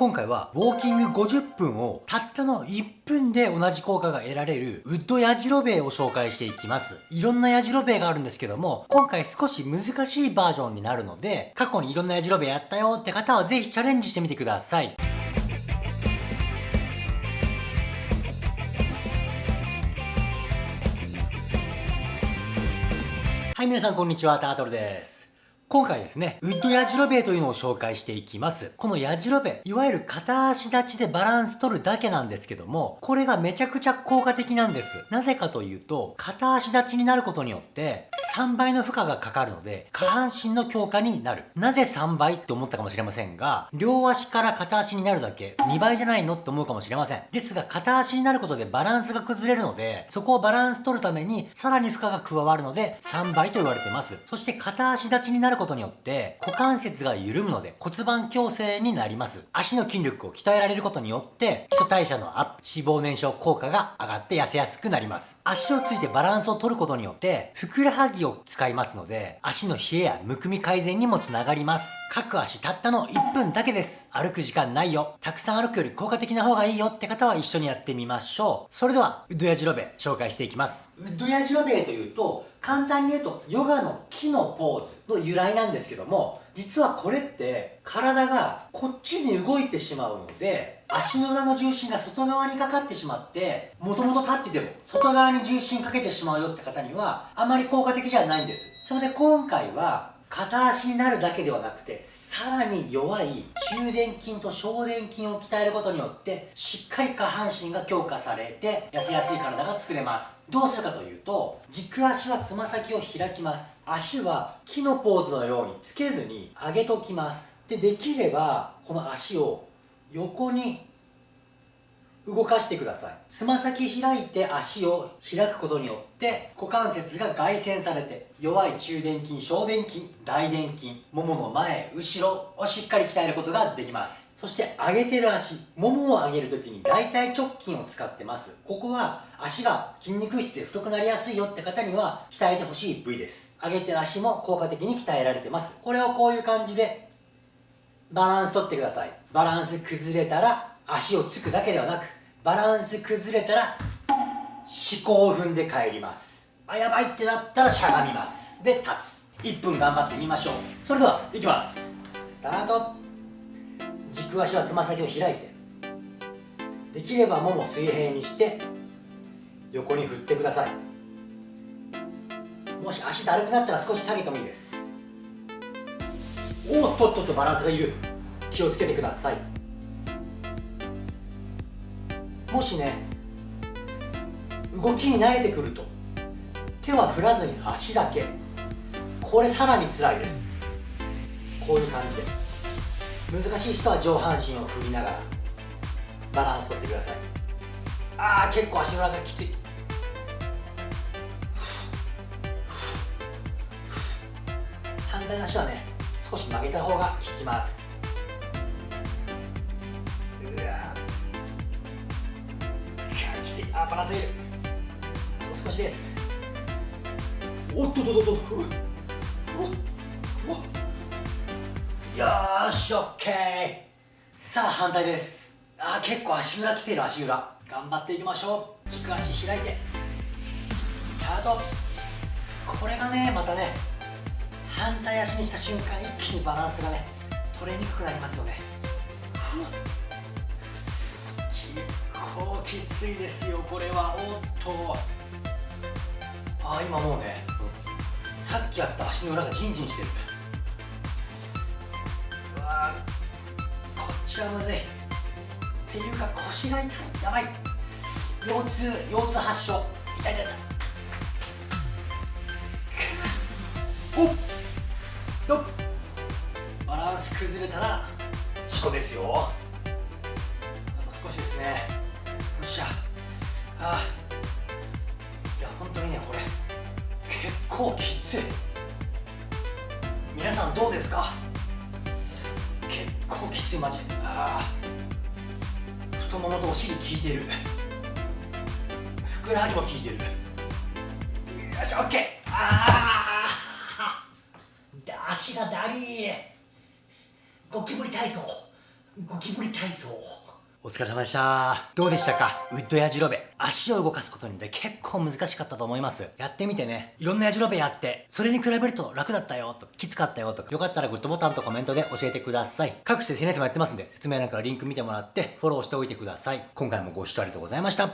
今回はウォーキング50分をたったの1分で同じ効果が得られるウッドヤジロベエを紹介していきます。いろんなヤジロベエがあるんですけども、今回少し難しいバージョンになるので、過去にいろんなヤジロベエやったよって方はぜひチャレンジしてみてください。はい、皆さんこんにちは、タートルです。今回ですね、ウッドヤジロベというのを紹介していきます。このヤジロベ、いわゆる片足立ちでバランス取るだけなんですけども、これがめちゃくちゃ効果的なんです。なぜかというと、片足立ちになることによって、3倍の負荷がかかるので、下半身の強化になる。なぜ3倍って思ったかもしれませんが、両足から片足になるだけ、2倍じゃないのって思うかもしれません。ですが、片足になることでバランスが崩れるので、そこをバランス取るために、さらに負荷が加わるので、3倍と言われてます。そして片足立ちになることによって、股関節が緩むので、骨盤矯正になります。足の筋力を鍛えられることによって、基礎代謝のアップ、脂肪燃焼効果が上がって痩せやすくなります。足をついてバランスを取ることによって、ふくらはぎを使いますので、足の冷えやむくみ改善にもつながります。各足たったの1分だけです。歩く時間ないよ。たくさん歩くより効果的な方がいいよって方は一緒にやってみましょう。それでは、ウッドヤジロベ紹介していきます。ウッドヤジロベというと、簡単に言うと、ヨガの木のポーズの由来なんですけども、実はこれって体がこっちに動いてしまうので、足の裏の重心が外側にかかってしまって、もともと立ってても外側に重心かけてしまうよって方には、あまり効果的じゃないんです。それで今回は、片足になるだけではなくて、さらに弱い中殿筋と小殿筋を鍛えることによって、しっかり下半身が強化されて、痩せやすい体が作れます。どうするかというと、軸足はつま先を開きます。足は木のポーズのようにつけずに上げときます。で、できれば、この足を横に動かしてください。つま先開いて足を開くことによって股関節が外旋されて弱い中殿筋小殿筋大殿筋ももの前後ろをしっかり鍛えることができます。そして上げてる足ももを上げるときに大腿直筋を使ってます。ここは足が筋肉質で太くなりやすいよって方には鍛えてほしい部位です。上げてる足も効果的に鍛えられてます。これをこういう感じでバランス取ってください。バランス崩れたら足をつくだけではなくバランス崩れたら思考を踏んで帰ります。あやばいってなったらしゃがみます。で立つ。1分頑張ってみましょう。それではいきます。スタート。軸足はつま先を開いてできればもも水平にして横に振ってください。もし足だるくなったら少し下げてもいいです。おっとっとっとバランスがいる。気をつけてください。もしね動きに慣れてくると手は振らずに足だけこれさらに辛いです。こういう感じで。難しい人は上半身を振りながらバランス取ってください。ああ結構足の裏がきつい。反対の足はね少し曲げた方が効きます。あバランスいるもう少しです。おっとっとっとっと。よーしオッケー。さあ反対です。あ結構足裏きてる足裏。頑張っていきましょう。軸足開いて。スタート。これがねまたね反対足にした瞬間一気にバランスがね取れにくくなりますよね。結構きついですよこれは。おっと。あ今もうねさっきやった足の裏がジンジンしてる。うわこっちはむずい。っていうか腰が痛い。やばい。腰痛腰痛発症。痛い痛い痛い。おっ。バランス崩れたら事故ですよ。あと少しですね。よっしゃ。ああ。いや本当にねこれ結構きつい。皆さんどうですか？結構きついマジ。ああ。太ももとお尻効いてる。ふくらはぎも効いてる。よしオッケー。ああ。足がだりゴキブリ体操ゴキブリ体操お疲れ様でした。どうでしたか？ウッドやじろべ足を動かすことによって結構難しかったと思います。やってみてね。いろんなやじろべやってそれに比べると楽だったよときつかったよとかよかったらグッドボタンとコメントで教えてください。各種 SNS もやってますんで説明欄からリンク見てもらってフォローしておいてください。今回もご視聴ありがとうございました。